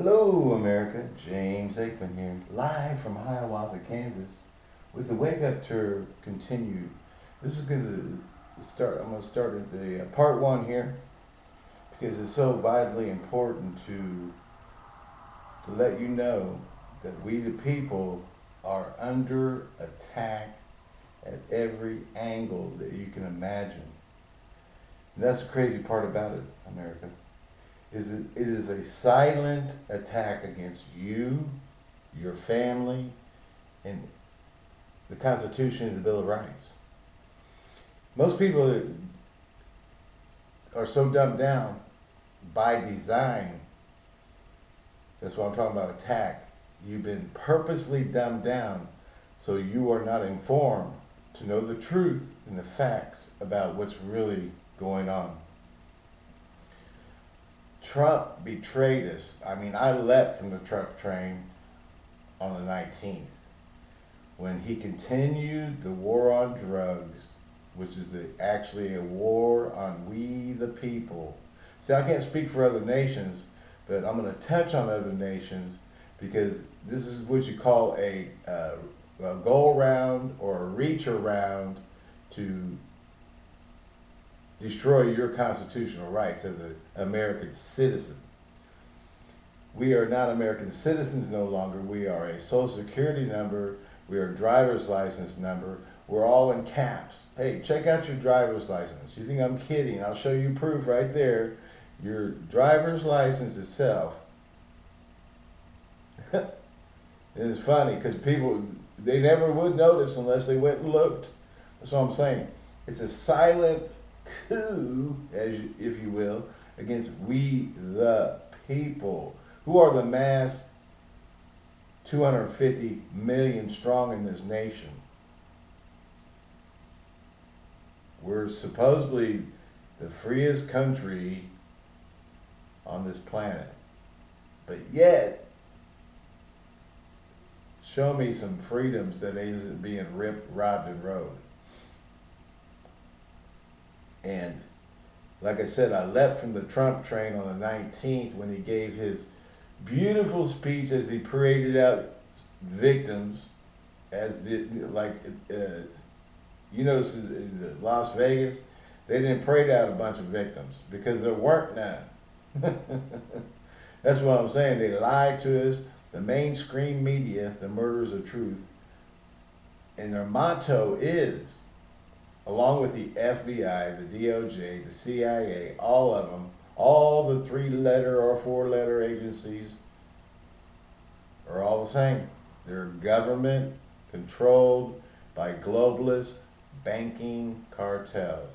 Hello, America. James Aikman here, live from Hiawatha, Kansas, with the Wake Up Tour continued. This is going to start. I'm going to start at the uh, part one here because it's so vitally important to to let you know that we, the people, are under attack at every angle that you can imagine. And that's the crazy part about it, America is it, is a silent attack against you, your family, and the Constitution and the Bill of Rights. Most people are so dumbed down by design. That's what I'm talking about attack. You've been purposely dumbed down so you are not informed to know the truth and the facts about what's really going on. Trump betrayed us. I mean, I left from the Trump train on the 19th when he continued the war on drugs, which is a, actually a war on we the people. See, I can't speak for other nations, but I'm going to touch on other nations because this is what you call a, uh, a go around or a reach around to destroy your constitutional rights as an American citizen. We are not American citizens no longer. We are a social security number. We are a driver's license number. We're all in caps. Hey, check out your driver's license. You think I'm kidding? I'll show you proof right there. Your driver's license itself. it's funny because people, they never would notice unless they went and looked. That's what I'm saying. It's a silent coup, as you, if you will, against we the people, who are the mass 250 million strong in this nation. We're supposedly the freest country on this planet. But yet, show me some freedoms that isn't being ripped, robbed, and rode. And like I said, I left from the Trump train on the 19th when he gave his beautiful speech as he paraded out victims, as did, like, uh, you notice in Las Vegas, they didn't parade out a bunch of victims because there weren't none. That's what I'm saying. They lied to us. The mainstream media, the murders of truth, and their motto is along with the FBI, the DOJ, the CIA, all of them, all the three letter or four letter agencies are all the same. They're government controlled by globalist banking cartels.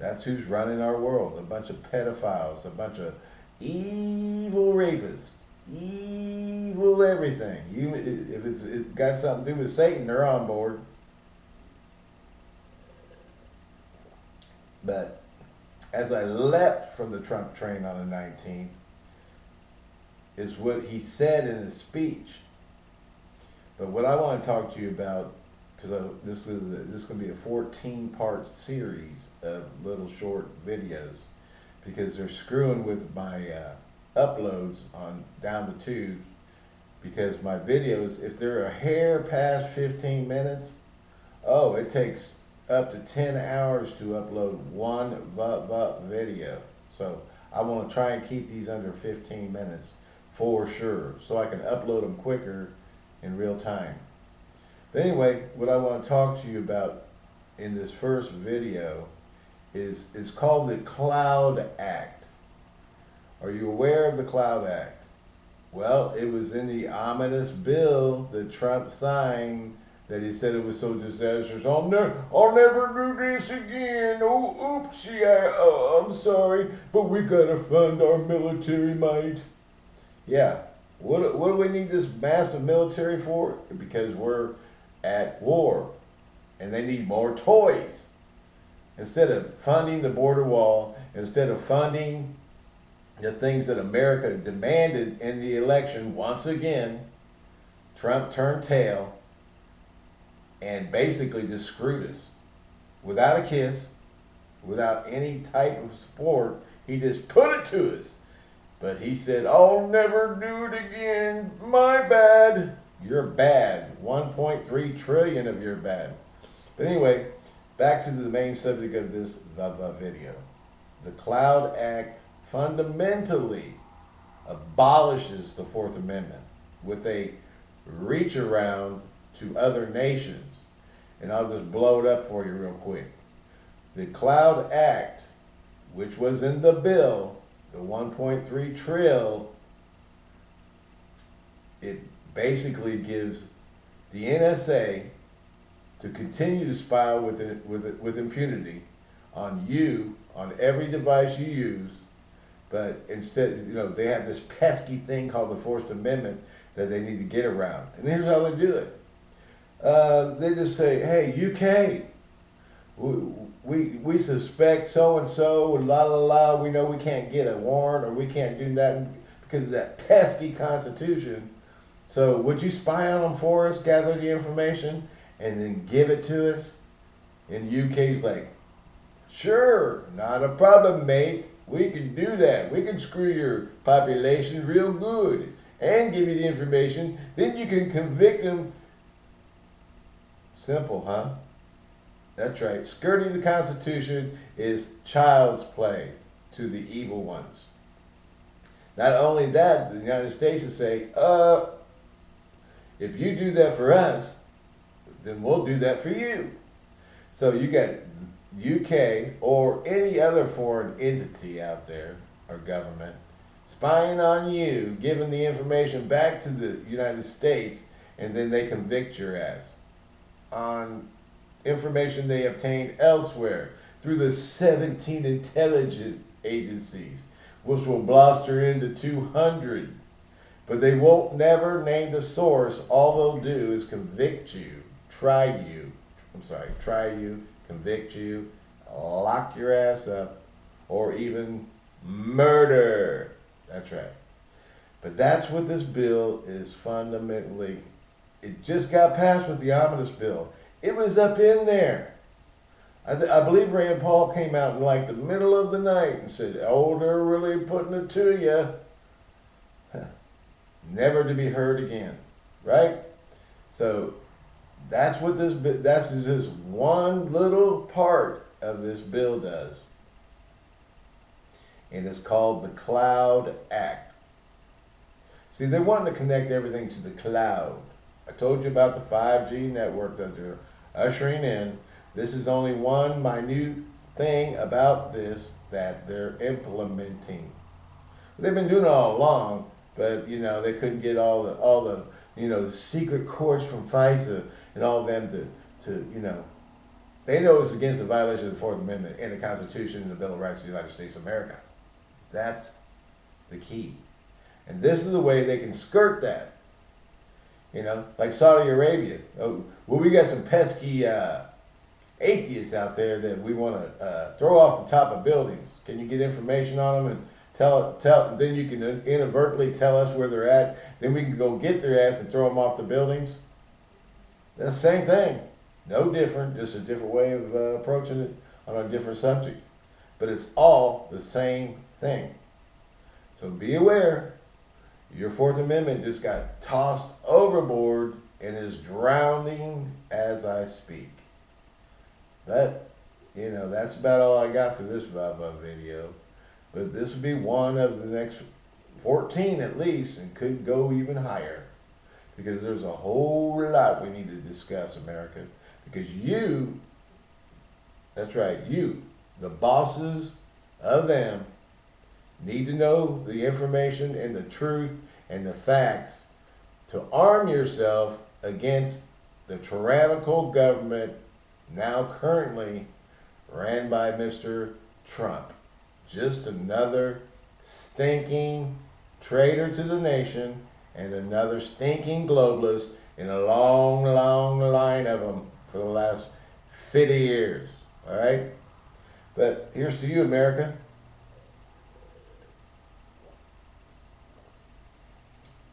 That's who's running our world. A bunch of pedophiles, a bunch of evil rapists, evil everything. You, if it's, it's got something to do with Satan, they're on board. But as I leapt from the Trump train on the 19th, is what he said in his speech. But what I want to talk to you about, because this is a, this is going to be a 14 part series of little short videos, because they're screwing with my uh, uploads on down the tube. Because my videos, if they're a hair past 15 minutes, oh, it takes up to 10 hours to upload one video. So I want to try and keep these under 15 minutes for sure so I can upload them quicker in real time. But anyway, what I want to talk to you about in this first video is, is called the Cloud Act. Are you aware of the Cloud Act? Well, it was in the ominous bill that Trump signed that he said it was so disastrous. I'll never, I'll never do this again. Oh, oopsie, I, oh, I'm sorry, but we gotta fund our military might. Yeah, what, what do we need this massive military for? Because we're at war, and they need more toys. Instead of funding the border wall, instead of funding the things that America demanded in the election once again, Trump turned tail and basically just screwed us. Without a kiss, without any type of support, he just put it to us. But he said, I'll never do it again. My bad. You're bad. 1.3 trillion of your bad. But anyway, back to the main subject of this video. The Cloud Act fundamentally abolishes the Fourth Amendment with a reach around to other nations. And I'll just blow it up for you real quick. The Cloud Act, which was in the bill, the 1.3 trill, it basically gives the NSA to continue to spy with, it, with, it, with impunity on you, on every device you use, but instead, you know, they have this pesky thing called the Fourth Amendment that they need to get around. And here's how they do it. Uh, they just say, hey, UK, we, we, we suspect so and so, la la la, we know we can't get a warrant or we can't do that because of that pesky Constitution. So would you spy on them for us, gather the information, and then give it to us? And UK's like, sure, not a problem, mate. We can do that. We can screw your population real good and give you the information. Then you can convict them. Simple, huh? That's right. Skirting the Constitution is child's play to the evil ones. Not only that, the United States will say, uh, if you do that for us, then we'll do that for you. So you got UK or any other foreign entity out there or government spying on you, giving the information back to the United States, and then they convict your ass on information they obtained elsewhere through the 17 intelligence agencies, which will bluster into 200. But they won't never name the source. All they'll do is convict you, try you, I'm sorry, try you, convict you, lock your ass up, or even murder. That's right. But that's what this bill is fundamentally. It just got passed with the omnibus bill. It was up in there. I, I, believe Rand Paul came out in like the middle of the night and said, "Oh, they're really putting it to you." Never to be heard again, right? So that's what this that's just one little part of this bill does. And it's called the Cloud Act. See, they're wanting to connect everything to the cloud. I told you about the 5G network that they're ushering in. This is only one minute thing about this that they're implementing. They've been doing it all along, but you know they couldn't get all the all the you know the secret courts from FISA and all them to to you know they know it's against the violation of the Fourth Amendment and the Constitution and the Bill of Rights of the United States of America. That's the key. And this is the way they can skirt that. You know, like Saudi Arabia. Oh, well, we got some pesky uh, atheists out there that we want to uh, throw off the top of buildings. Can you get information on them and tell tell? Then you can inadvertently tell us where they're at. Then we can go get their ass and throw them off the buildings. That's the same thing. No different, just a different way of uh, approaching it on a different subject. But it's all the same thing. So be aware your Fourth Amendment just got tossed overboard and is drowning as I speak. That, you know, that's about all I got for this Vava video. But this will be one of the next 14 at least, and could go even higher. Because there's a whole lot we need to discuss, America. Because you, that's right, you, the bosses of them, need to know the information and the truth and the facts to arm yourself against the tyrannical government now currently ran by Mr. Trump. Just another stinking traitor to the nation and another stinking globalist in a long, long line of them for the last 50 years. All right? But here's to you, America.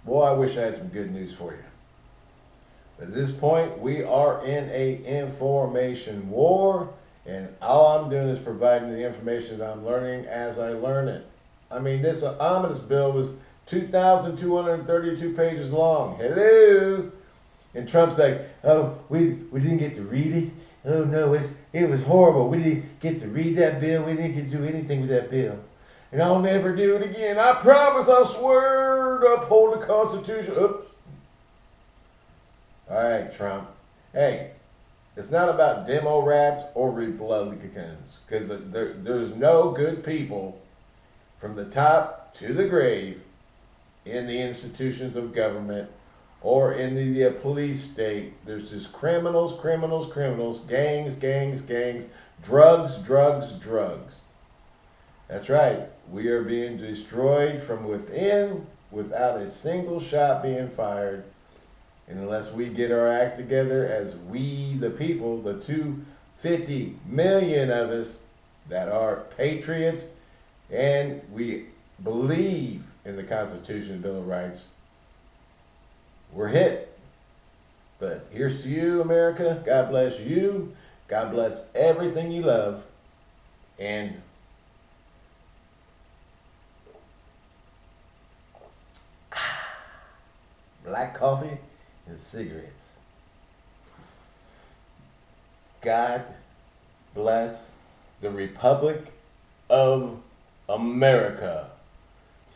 Boy, I wish I had some good news for you. But at this point, we are in a information war, and all I'm doing is providing the information that I'm learning as I learn it. I mean, this omnibus bill was 2,232 pages long. Hello? And Trump's like, oh, we, we didn't get to read it. Oh no, it's, it was horrible. We didn't get to read that bill. We didn't get to do anything with that bill. And I'll never do it again. I promise, I swear to uphold the Constitution. Oops. All right, Trump. Hey, it's not about demo rats or Republicans because there, there's no good people from the top to the grave in the institutions of government or in the, the police state. There's just criminals, criminals, criminals, gangs, gangs, gangs, drugs, drugs, drugs. That's right. We are being destroyed from within without a single shot being fired and unless we get our act together as we, the people, the 250 million of us that are patriots and we believe in the Constitution and Bill of Rights, we're hit. But here's to you, America. God bless you. God bless everything you love. And black coffee and cigarettes. God bless the Republic of America.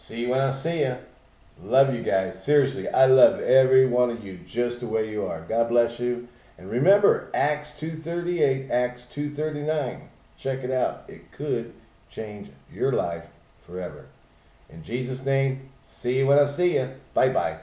See you when I see you. Love you guys. Seriously, I love every one of you just the way you are. God bless you. And remember, Acts 2.38, Acts 2.39. Check it out. It could change your life forever. In Jesus' name, see you when I see you. Bye-bye.